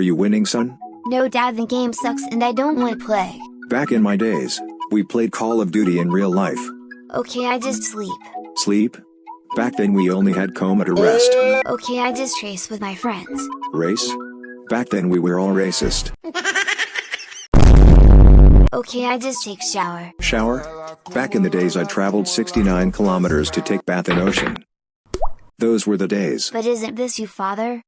Are you winning, son? No dad the game sucks and I don't want to play. Back in my days, we played Call of Duty in real life. Okay I just sleep. Sleep? Back then we only had coma to rest. Okay I just race with my friends. Race? Back then we were all racist. Okay I just take shower. Shower? Back in the days I traveled 69 kilometers to take bath in ocean. Those were the days. But isn't this you father?